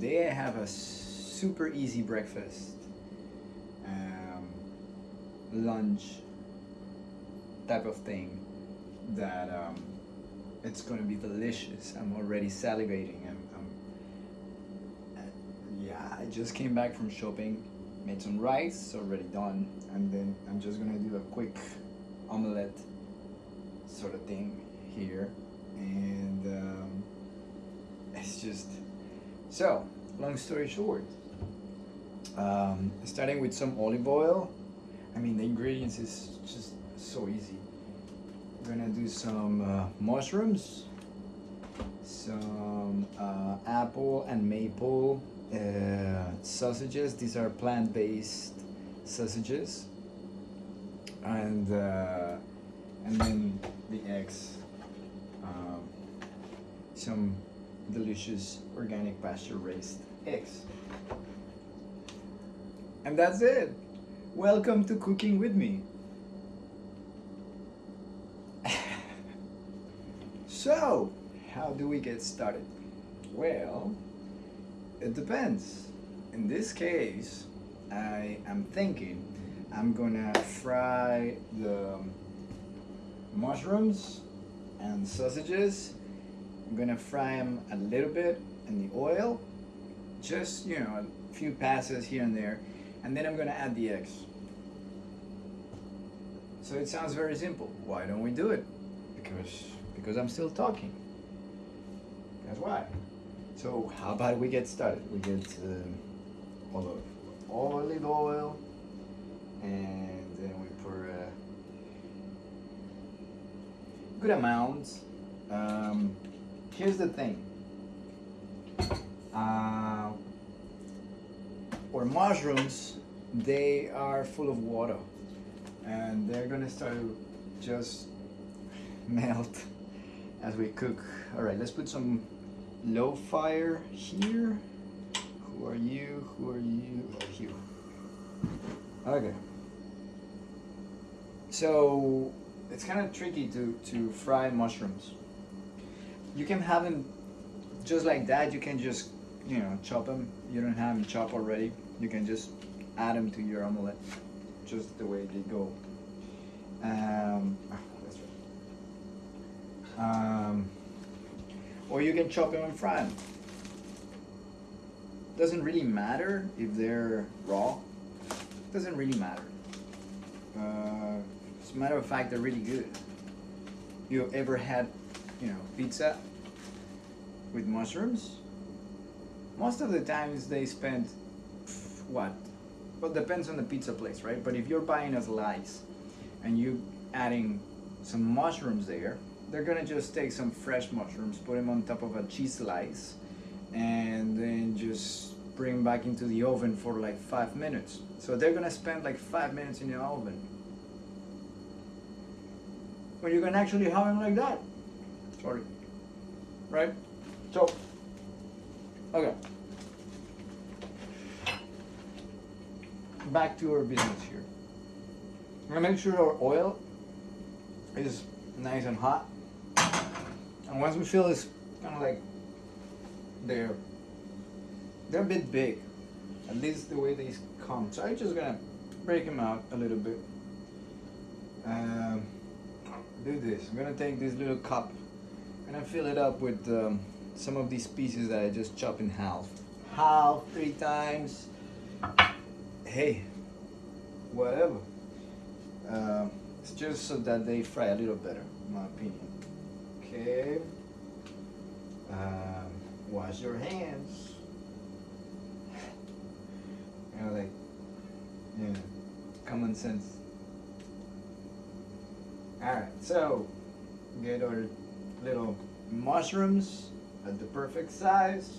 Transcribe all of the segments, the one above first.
Today I have a super easy breakfast, um, lunch type of thing that um, it's going to be delicious. I'm already salivating. I'm, I'm, uh, yeah, I just came back from shopping, made some rice, already done, and then I'm just gonna do a quick omelette sort of thing here, and um, it's just so. Long story short, um, starting with some olive oil. I mean, the ingredients is just so easy. We're gonna do some uh, mushrooms, some uh, apple and maple uh, sausages. These are plant-based sausages, and uh, and then the eggs. Um, some delicious organic pasture-raised eggs. And that's it. Welcome to cooking with me. so, how do we get started? Well, it depends. In this case, I am thinking I'm gonna fry the mushrooms and sausages. I'm gonna fry them a little bit in the oil, just you know, a few passes here and there, and then I'm gonna add the eggs. So it sounds very simple. Why don't we do it? Because because I'm still talking. That's why. So how about we get started? We get um, olive, olive oil, and then we pour a good amount. Um, here's the thing. Uh, or mushrooms, they are full of water, and they're gonna start to just melt as we cook. All right, let's put some low fire here. Who are you? Who are you? You. Okay. So it's kind of tricky to, to fry mushrooms. You can have them just like that. You can just, you know, chop them. You don't have them chopped already. You can just add them to your omelette, just the way they go. Um, ah. Um, or you can chop them and fry them. Doesn't really matter if they're raw. Doesn't really matter. Uh, as a matter of fact, they're really good. You ever had, you know, pizza with mushrooms? Most of the times they spend what? Well, depends on the pizza place, right? But if you're buying a slice and you adding some mushrooms there, they're gonna just take some fresh mushrooms, put them on top of a cheese slice, and then just bring back into the oven for like five minutes. So they're gonna spend like five minutes in the oven. When you can actually have them like that. Sorry. Right? So, okay. Back to our business here. We're gonna make sure our oil is nice and hot. And once we feel it's kind of like they're they're a bit big, at least the way these come. So I'm just gonna break them out a little bit. Um, do this. I'm gonna take this little cup and I fill it up with um, some of these pieces that I just chop in half. Half, three times. Hey, whatever. Um, it's just so that they fry a little better, in my opinion. Okay. Um, wash your hands. You know, like, yeah, common sense. Alright, so get our little mushrooms at the perfect size.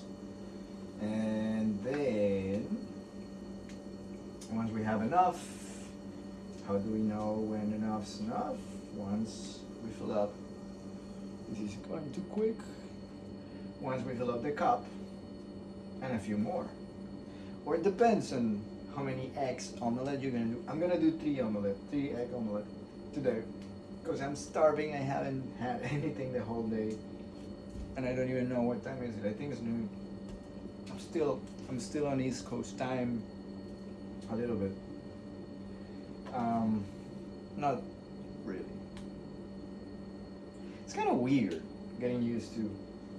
And then, once we have enough, how do we know when enough's enough? Once we fill up, this is going too quick. Once we fill up the cup, and a few more. Or it depends on how many eggs omelette you're gonna do. I'm gonna do three omelette, three egg omelette today. Because I'm starving, I haven't had anything the whole day. And I don't even know what time is it. I think it's noon. I'm still I'm still on East Coast time a little bit. Um, not really. It's kind of weird getting used to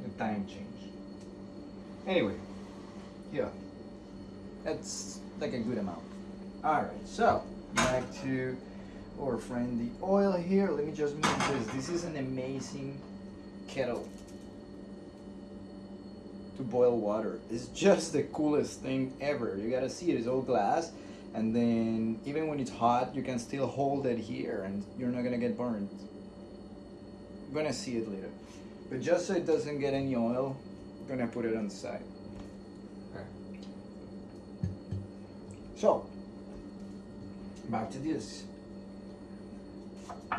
the time change. Anyway, yeah, that's like a good amount. All right, so back to our friend the oil here. Let me just move this. This is an amazing kettle to boil water. It's just the coolest thing ever. You gotta see it. It's all glass, and then even when it's hot, you can still hold it here, and you're not gonna get burned. I'm gonna see it later. But just so it doesn't get any oil, I'm gonna put it on the side. So, back to this.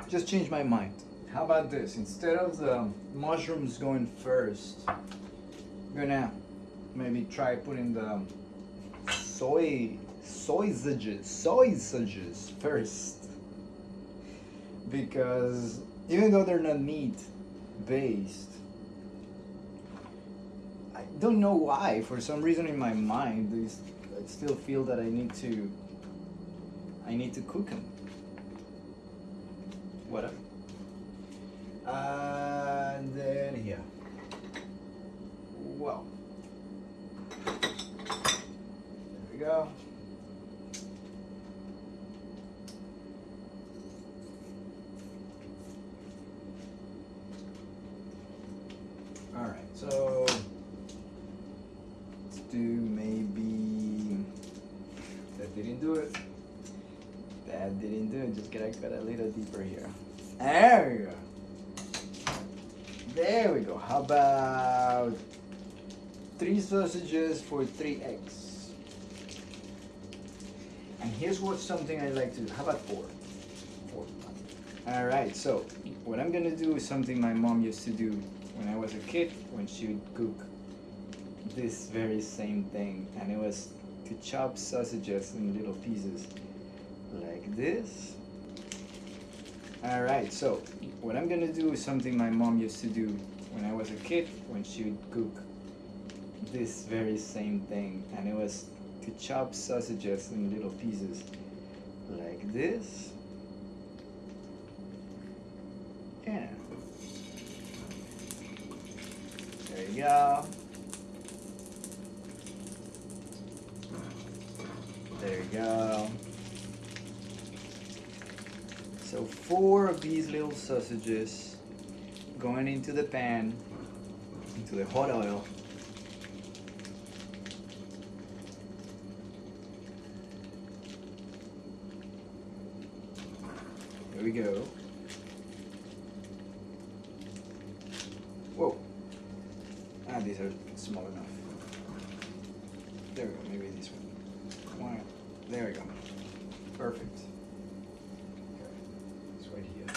Just change my mind. How about this? Instead of the mushrooms going first, I'm gonna maybe try putting the soy sausages sausages first because even though they're not meat based I don't know why for some reason in my mind I still feel that I need to I need to cook them whatever. Uh, and then here. Well. There we go. All right, so let's do maybe that didn't do it. That didn't it. Gotta a little deeper here. There we go. There we go. How about three sausages for three eggs? And here's what something I like to do. How about four? Four. All right. So what I'm gonna do is something my mom used to do when I was a kid when she would cook this very same thing, and it was to chop sausages in little pieces like this. All right. So what I'm gonna do is something my mom used to do when I was a kid when she would cook this very same thing, and it was to chop sausages in little pieces like this. Yeah. There you go. There you go. So four of these little sausages going into the pan, into the hot oil. There we go. Whoa. Ah, these are small enough. There we go, maybe this one. There we go. Perfect. Okay, It's right here.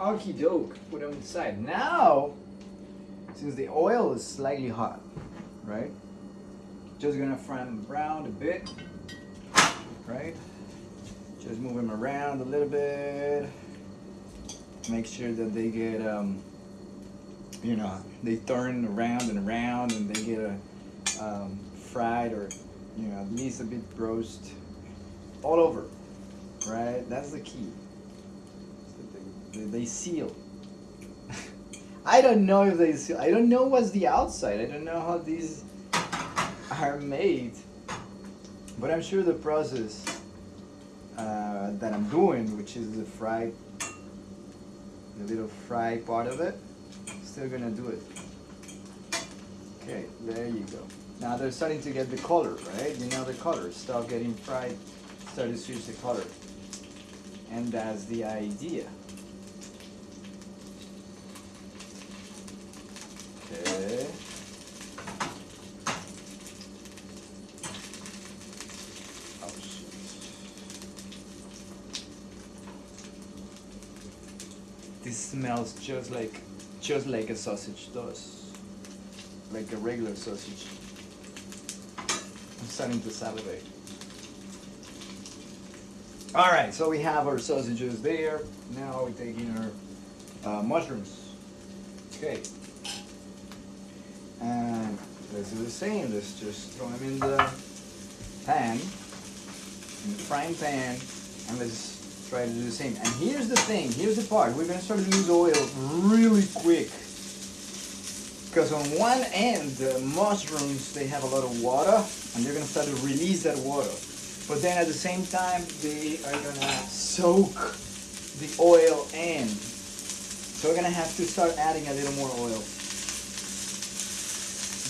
Okie doke, put them inside. Now, since the oil is slightly hot, right? Just gonna fry them brown a bit, right? Just move them around a little bit. Make sure that they get, um, you know, they turn around and around and they get a, um, fried or, you know, at least a bit roast all over, right? That's the key. They, seal. I don't know if they seal. I don't know what's the outside. I don't know how these are made. But I'm sure the process uh, that I'm doing, which is the fry, the little fry part of it, still gonna do it. Okay, there you go. Now they're starting to get the color, right? You know the color. Stop getting fried, start to switch the color. And that's the idea. This smells just like just like a sausage does. Like a regular sausage. I'm starting to salivate. Alright, so we have our sausages there. Now we're taking our uh, mushrooms. Okay. Same. Let's just throw them in the pan, in the frying pan, and let's try to do the same. And here's the thing, here's the part. We're gonna start to lose oil really quick. Because on one end, the mushrooms, they have a lot of water, and they're gonna start to release that water. But then at the same time, they are gonna soak the oil in. So we're gonna have to start adding a little more oil.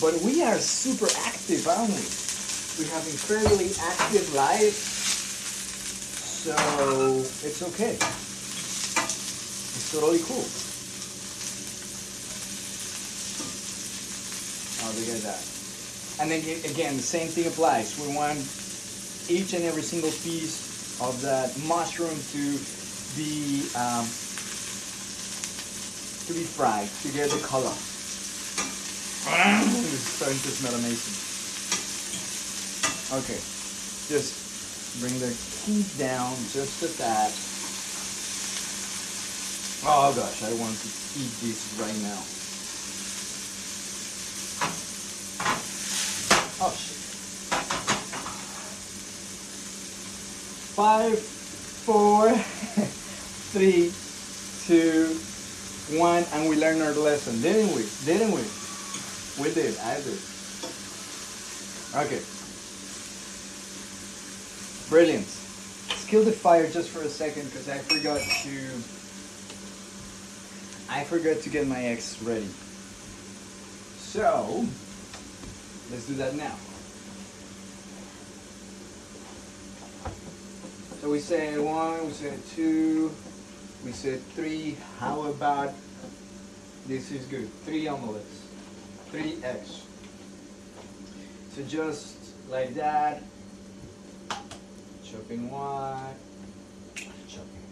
But we are super active, aren't we? We have incredibly active life. So it's okay. It's totally cool. Oh, look at that. And then again, the same thing applies. We want each and every single piece of that mushroom to be um, to be fried to get the color. Starting to smell amazing. Okay, just bring the heat down just a tad. Oh gosh, I want to eat this right now. Oh shit. Five, four, three, two, one, and we learned our lesson, didn't we? Didn't we? We did. I did. Okay. Brilliant. Let's kill the fire just for a second because I forgot to. I forgot to get my eggs ready. So, let's do that now. So we said one, we said two, we said three. How about this is good? Three omelets, three eggs. So just like that, chopping one, chopping,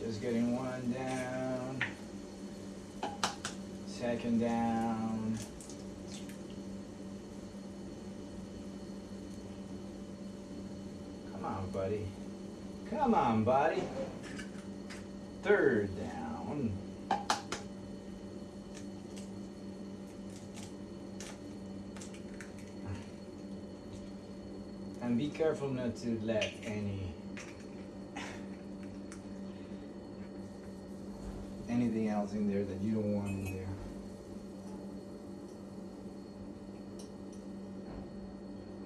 just getting one down, second down. Come on, buddy. Come on, buddy. Third down. And be careful not to let any anything else in there that you don't want in there.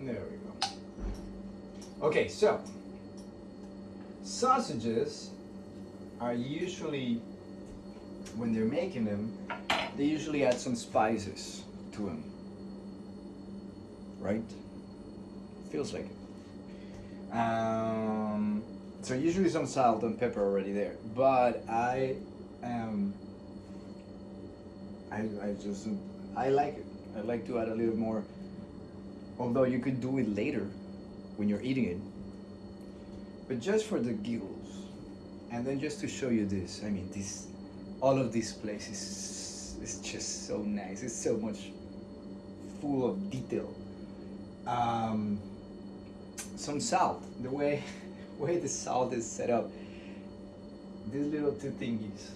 There we go. Okay, so sausages are usually when they're making them, they usually add some spices to them. Right? Feels like it. Um, so usually some salt and pepper already there, but I am. I I just I like it. I like to add a little more. Although you could do it later when you're eating it, but just for the giggles, and then just to show you this. I mean, this all of this place is is just so nice. It's so much full of detail. Um, some salt. The way way the salt is set up. These little two thingies,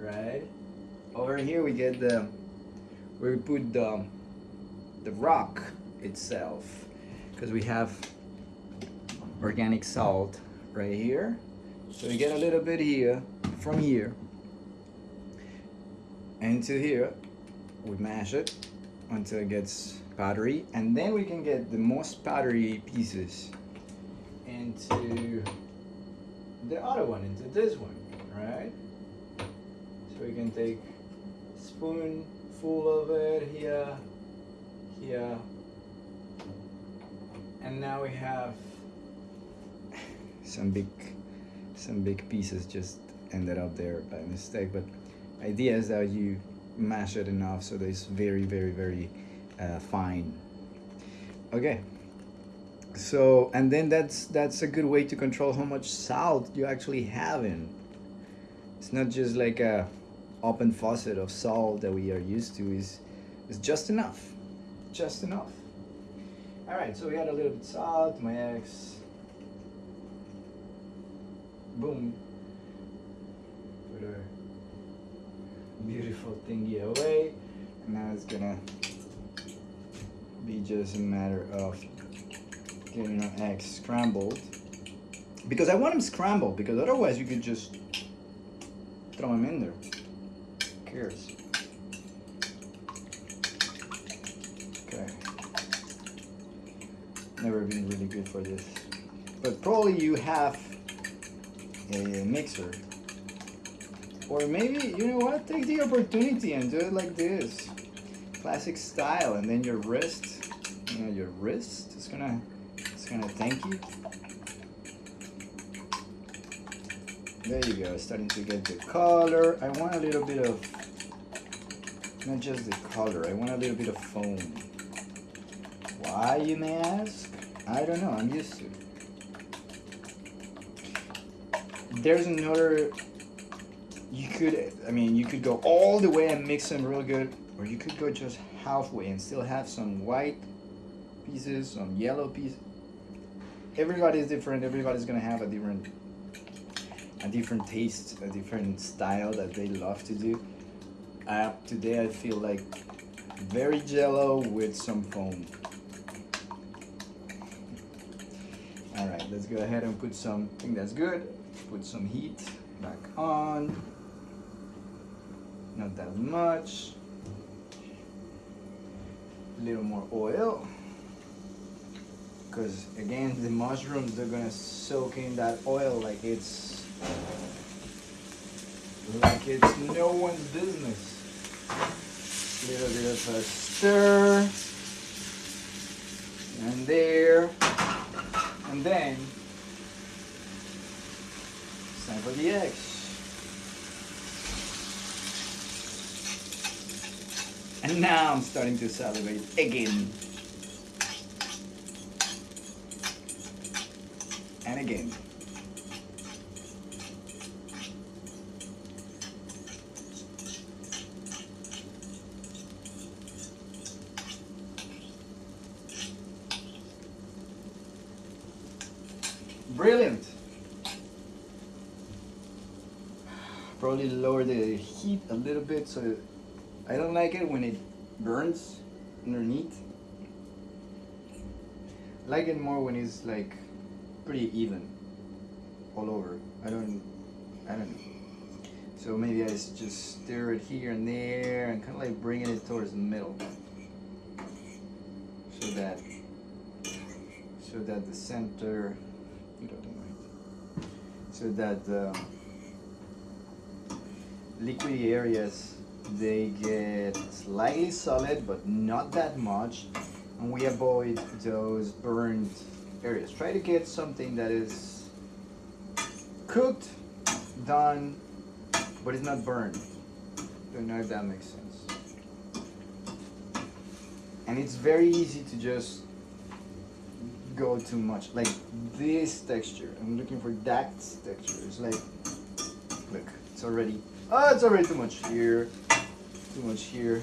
right? Over here we get the we put the the rock itself because we have organic salt right here. So we get a little bit here from here into here. We mash it until it gets powdery and then we can get the most powdery pieces into the other one, into this one, right? So we can take spoonful of it here, here, and now we have some big, some big pieces just ended up there by mistake. But idea is that you mash it enough so that it's very, very, very uh, fine. Okay. So and then that's that's a good way to control how much salt you actually have in. It's not just like a open faucet of salt that we are used to. Is is just enough, just enough. All right, so we add a little bit salt, my eggs. Boom. Put beautiful thingy away. And now it's gonna be just a matter of getting our eggs scrambled. Because I want them scrambled, because otherwise you could just throw them in there. Who cares? Okay. Never been really good for this. But probably you have a mixer. Or maybe, you know what, take the opportunity and do it like this. Classic style, and then your wrist, you know, your wrist is gonna, it's gonna thank you. There you go, starting to get the color. I want a little bit of, not just the color, I want a little bit of foam. Why, you may ask? I don't know, I'm used to it. There's another, you could, I mean, you could go all the way and mix them real good, or you could go just halfway and still have some white pieces, some yellow pieces. Everybody's different, everybody's gonna have a different a different taste, a different style that they love to do. Uh, today I feel like very jello with some foam. Alright, let's go ahead and put some, I think that's good. Put some heat back on. Not that much. A little more oil. Because again, the mushrooms, they're gonna soak in that oil like it's like it's no one's business. Little bit of a stir. And there. And then it's time for the eggs. And now I'm starting to salivate again. And again. Brilliant. Probably lower the heat a little bit so I don't like it when it burns underneath. I like it more when it's like pretty even all over. I don't, I don't know. So maybe I just stir it here and there and kind of like bringing it towards the middle. So that, so that the center so that the liquidy areas they get slightly solid but not that much and we avoid those burned areas try to get something that is cooked done but it's not burned don't know if that makes sense and it's very easy to just go too much. Like this texture. I'm looking for that texture. It's like, look, it's already, oh, it's already too much here. Too much here.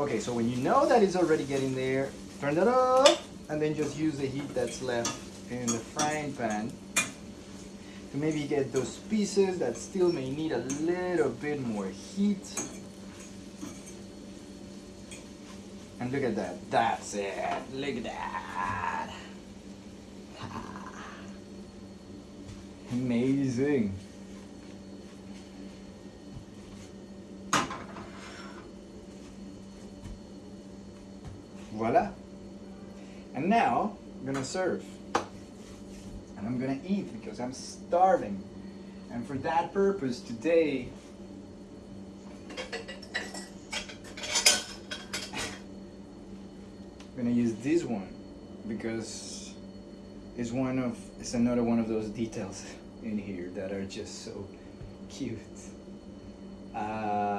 Okay, so when you know that it's already getting there, turn that off and then just use the heat that's left in the frying pan to maybe get those pieces that still may need a little bit more heat. And look at that, that's it, look at that. Ah. Amazing. Voila. And now I'm gonna serve. And I'm gonna eat because I'm starving. And for that purpose today, I'm gonna use this one because it's one of it's another one of those details in here that are just so cute. Um,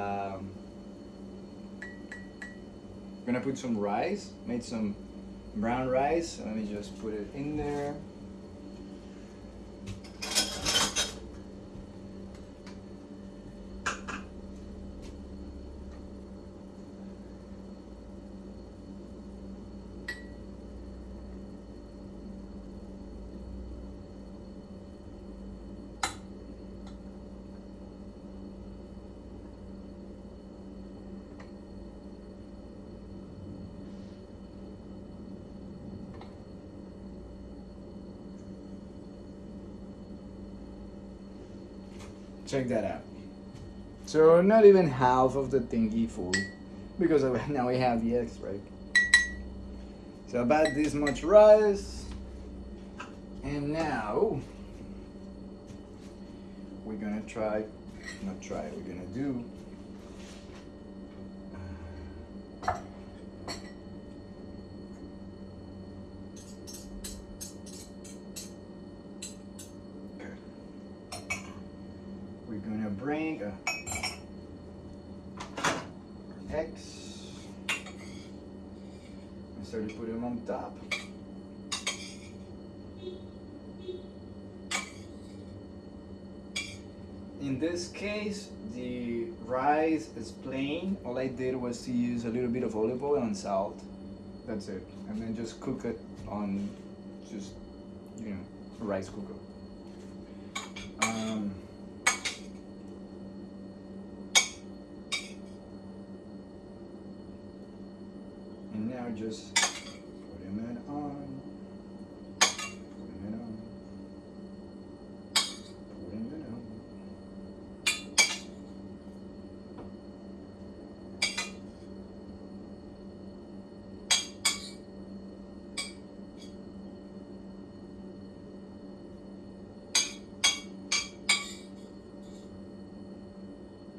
I'm gonna put some rice, made some brown rice. Let me just put it in there. Check that out. So not even half of the thingy full because now we have the eggs, right? So about this much rice. And now we're gonna try, not try, we're gonna do we're gonna bring a X and start to put them on top. In this case, the rice is plain. All I did was to oil and salt. That's it. And then just cook it on just, you know, rice cooker. Um, and now just putting it on. Putting it on. Putting it on.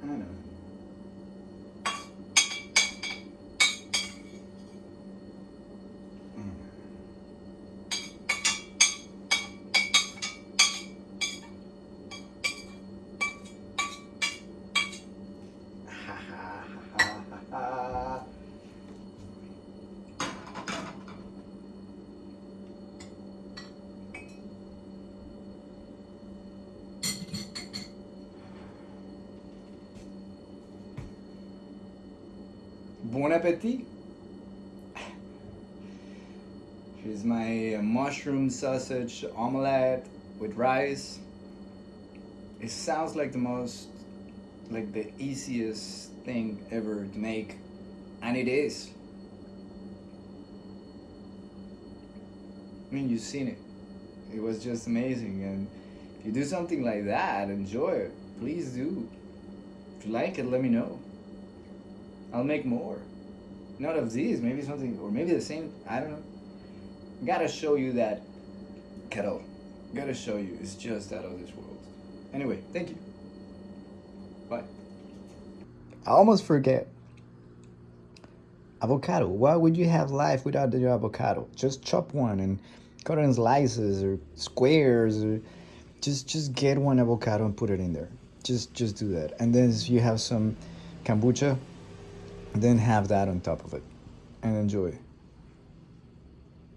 I don't know. Bon appetit! Here's my mushroom sausage omelette with rice. It sounds like the most, like the easiest thing ever to make, and it is. I mean, you've seen it. It was just amazing, and if you do something like that, enjoy it. Please do. If you like it, let me know. I'll make more. Not of these, maybe something, or maybe the same. I don't know. Gotta show you that kettle. Gotta show you. It's just out of this world. Anyway, thank you. Bye. I almost forget. Avocado. Why would you have life without the avocado? Just chop one and cut it in slices or squares or just just get one avocado and put it in there. Just just do that. And then you have some kombucha, then have that on top of it and enjoy.